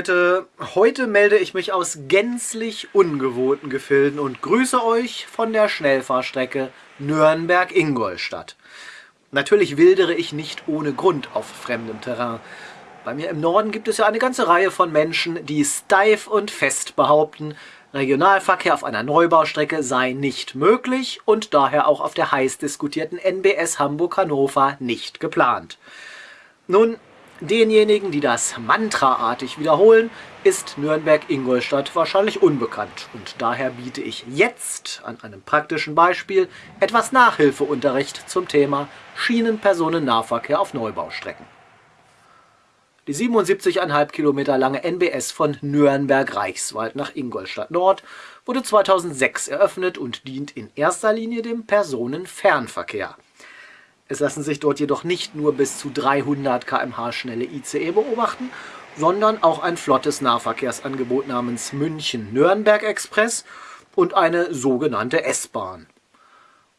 Leute, heute melde ich mich aus gänzlich ungewohnten Gefilden und grüße euch von der Schnellfahrstrecke Nürnberg-Ingolstadt. Natürlich wildere ich nicht ohne Grund auf fremdem Terrain. Bei mir im Norden gibt es ja eine ganze Reihe von Menschen, die steif und fest behaupten, Regionalverkehr auf einer Neubaustrecke sei nicht möglich und daher auch auf der heiß diskutierten NBS Hamburg-Hannover nicht geplant. Nun, Denjenigen, die das mantraartig wiederholen, ist Nürnberg-Ingolstadt wahrscheinlich unbekannt und daher biete ich jetzt an einem praktischen Beispiel etwas Nachhilfeunterricht zum Thema Schienenpersonennahverkehr auf Neubaustrecken. Die 77,5 Kilometer lange NBS von Nürnberg-Reichswald nach Ingolstadt Nord wurde 2006 eröffnet und dient in erster Linie dem Personenfernverkehr. Es lassen sich dort jedoch nicht nur bis zu 300 km/h schnelle ICE beobachten, sondern auch ein flottes Nahverkehrsangebot namens München-Nürnberg-Express und eine sogenannte S-Bahn.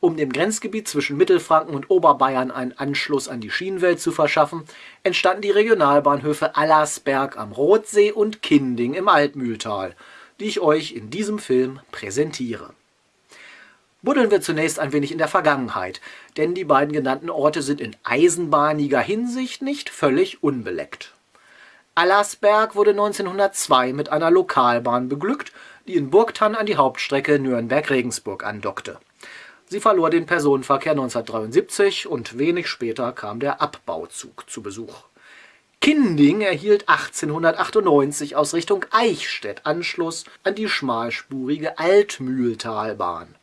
Um dem Grenzgebiet zwischen Mittelfranken und Oberbayern einen Anschluss an die Schienenwelt zu verschaffen, entstanden die Regionalbahnhöfe Allersberg am Rotsee und Kinding im Altmühltal, die ich euch in diesem Film präsentiere Buddeln wir zunächst ein wenig in der Vergangenheit, denn die beiden genannten Orte sind in eisenbahniger Hinsicht nicht völlig unbeleckt. Allersberg wurde 1902 mit einer Lokalbahn beglückt, die in Burgtann an die Hauptstrecke Nürnberg-Regensburg andockte. Sie verlor den Personenverkehr 1973 und wenig später kam der Abbauzug zu Besuch. Kinding erhielt 1898 aus Richtung Eichstätt Anschluss an die schmalspurige Altmühltalbahn.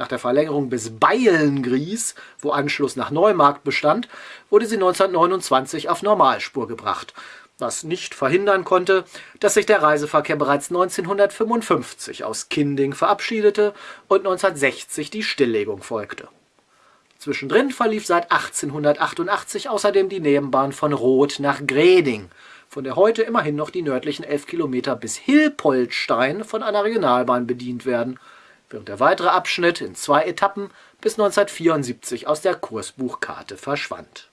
Nach der Verlängerung bis Beilengries, wo Anschluss nach Neumarkt bestand, wurde sie 1929 auf Normalspur gebracht, was nicht verhindern konnte, dass sich der Reiseverkehr bereits 1955 aus Kinding verabschiedete und 1960 die Stilllegung folgte. Zwischendrin verlief seit 1888 außerdem die Nebenbahn von Roth nach Greding, von der heute immerhin noch die nördlichen 11 Kilometer bis Hilpoltstein von einer Regionalbahn bedient werden – während der weitere Abschnitt in zwei Etappen bis 1974 aus der Kursbuchkarte verschwand.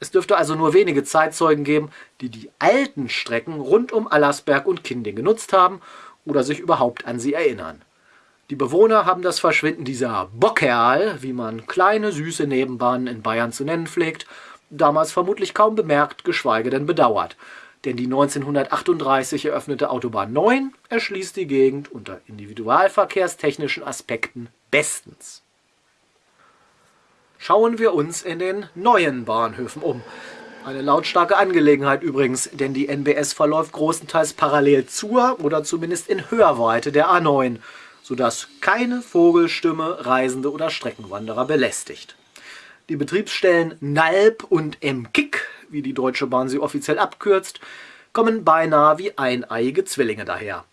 Es dürfte also nur wenige Zeitzeugen geben, die die alten Strecken rund um Allersberg und Kinding genutzt haben oder sich überhaupt an sie erinnern. Die Bewohner haben das Verschwinden dieser Bockerl, wie man kleine süße Nebenbahnen in Bayern zu nennen pflegt, damals vermutlich kaum bemerkt, geschweige denn bedauert denn die 1938 eröffnete Autobahn 9 erschließt die Gegend unter individualverkehrstechnischen Aspekten bestens. Schauen wir uns in den neuen Bahnhöfen um. Eine lautstarke Angelegenheit übrigens, denn die NBS verläuft großenteils parallel zur oder zumindest in Hörweite der A9, sodass keine Vogelstimme Reisende oder Streckenwanderer belästigt. Die Betriebsstellen Nalb und Emkick wie die Deutsche Bahn sie offiziell abkürzt, kommen beinahe wie eineiige Zwillinge daher.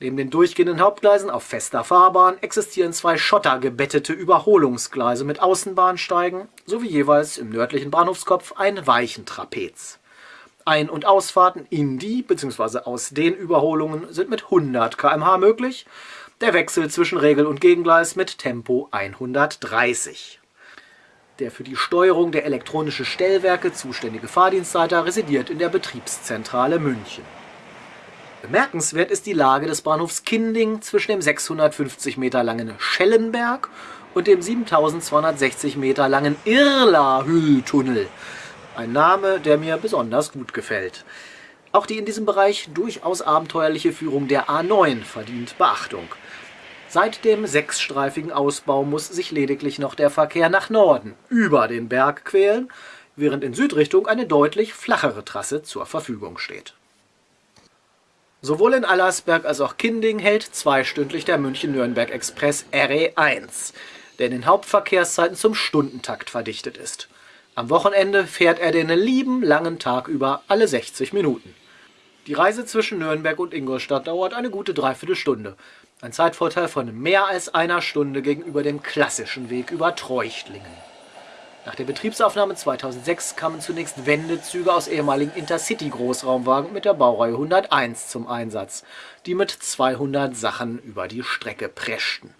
Neben den durchgehenden Hauptgleisen auf fester Fahrbahn existieren zwei schottergebettete Überholungsgleise mit Außenbahnsteigen sowie jeweils im nördlichen Bahnhofskopf ein Weichentrapez. Ein- und Ausfahrten in die bzw. aus den Überholungen sind mit 100 km/h möglich, der Wechsel zwischen Regel- und Gegengleis mit Tempo 130. Der für die Steuerung der elektronischen Stellwerke zuständige Fahrdienstleiter residiert in der Betriebszentrale München. Bemerkenswert ist die Lage des Bahnhofs Kinding zwischen dem 650 Meter langen Schellenberg und dem 7260 Meter langen Irla-Hülltunnel. Ein Name, der mir besonders gut gefällt. Auch die in diesem Bereich durchaus abenteuerliche Führung der A9 verdient Beachtung. Seit dem sechsstreifigen Ausbau muss sich lediglich noch der Verkehr nach Norden über den Berg quälen, während in Südrichtung eine deutlich flachere Trasse zur Verfügung steht. Sowohl in Allersberg als auch Kinding hält zweistündlich der München-Nürnberg-Express RE1, der in den Hauptverkehrszeiten zum Stundentakt verdichtet ist. Am Wochenende fährt er den lieben langen Tag über alle 60 Minuten. Die Reise zwischen Nürnberg und Ingolstadt dauert eine gute Dreiviertelstunde, ein Zeitvorteil von mehr als einer Stunde gegenüber dem klassischen Weg über Treuchtlingen. Nach der Betriebsaufnahme 2006 kamen zunächst Wendezüge aus ehemaligen Intercity-Großraumwagen mit der Baureihe 101 zum Einsatz, die mit 200 Sachen über die Strecke preschten.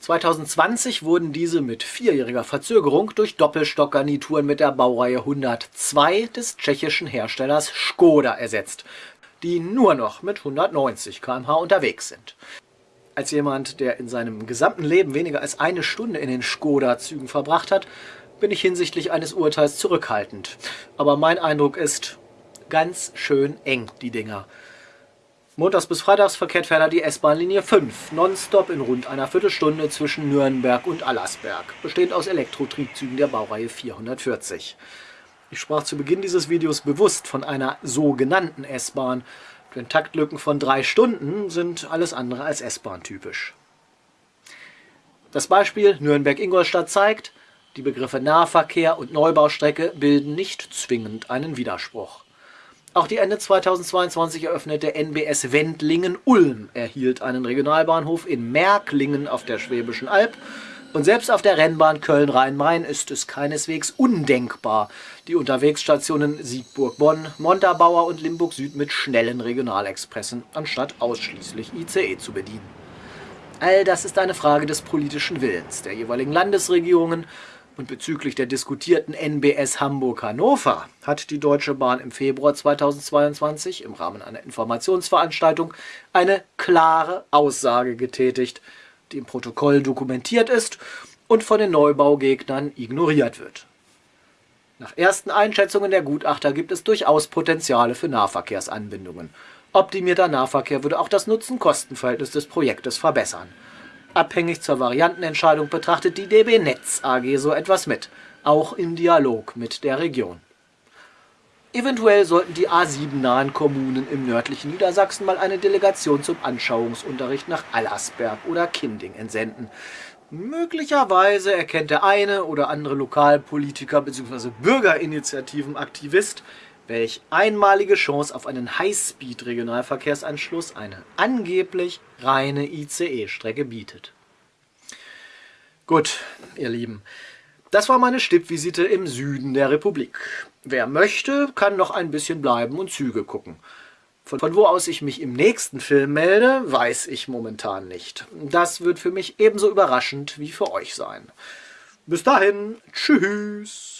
2020 wurden diese mit vierjähriger Verzögerung durch Doppelstockgarnituren mit der Baureihe 102 des tschechischen Herstellers Skoda ersetzt, die nur noch mit 190 km/h unterwegs sind. Als jemand, der in seinem gesamten Leben weniger als eine Stunde in den Skoda-Zügen verbracht hat, bin ich hinsichtlich eines Urteils zurückhaltend. Aber mein Eindruck ist, ganz schön eng, die Dinger. Montags bis Freitags verkehrt ferner die S-Bahn-Linie 5, nonstop in rund einer Viertelstunde zwischen Nürnberg und Allersberg, bestehend aus Elektrotriebzügen der Baureihe 440. Ich sprach zu Beginn dieses Videos bewusst von einer sogenannten S-Bahn, denn Taktlücken von drei Stunden sind alles andere als S-Bahn typisch. Das Beispiel Nürnberg-Ingolstadt zeigt, die Begriffe Nahverkehr und Neubaustrecke bilden nicht zwingend einen Widerspruch. Auch die Ende 2022 eröffnete NBS Wendlingen-Ulm erhielt einen Regionalbahnhof in Märklingen auf der Schwäbischen Alb und selbst auf der Rennbahn Köln-Rhein-Main ist es keineswegs undenkbar, die Unterwegsstationen Siegburg-Bonn, Montabaur und Limburg-Süd mit schnellen Regionalexpressen anstatt ausschließlich ICE zu bedienen. All das ist eine Frage des politischen Willens der jeweiligen Landesregierungen. Und bezüglich der diskutierten NBS Hamburg-Hannover hat die Deutsche Bahn im Februar 2022 im Rahmen einer Informationsveranstaltung eine klare Aussage getätigt, die im Protokoll dokumentiert ist und von den Neubaugegnern ignoriert wird. Nach ersten Einschätzungen der Gutachter gibt es durchaus Potenziale für Nahverkehrsanbindungen. Optimierter Nahverkehr würde auch das Nutzen-Kosten-Verhältnis des Projektes verbessern. Abhängig zur Variantenentscheidung betrachtet die DB Netz AG so etwas mit, auch im Dialog mit der Region. Eventuell sollten die A7-nahen Kommunen im nördlichen Niedersachsen mal eine Delegation zum Anschauungsunterricht nach Allersberg oder Kinding entsenden. Möglicherweise erkennt der eine oder andere Lokalpolitiker bzw. Bürgerinitiativenaktivist welch einmalige Chance auf einen Highspeed-Regionalverkehrsanschluss eine angeblich reine ICE-Strecke bietet. Gut, ihr Lieben, das war meine Stippvisite im Süden der Republik. Wer möchte, kann noch ein bisschen bleiben und Züge gucken. Von, von wo aus ich mich im nächsten Film melde, weiß ich momentan nicht. Das wird für mich ebenso überraschend wie für euch sein. Bis dahin, tschüss!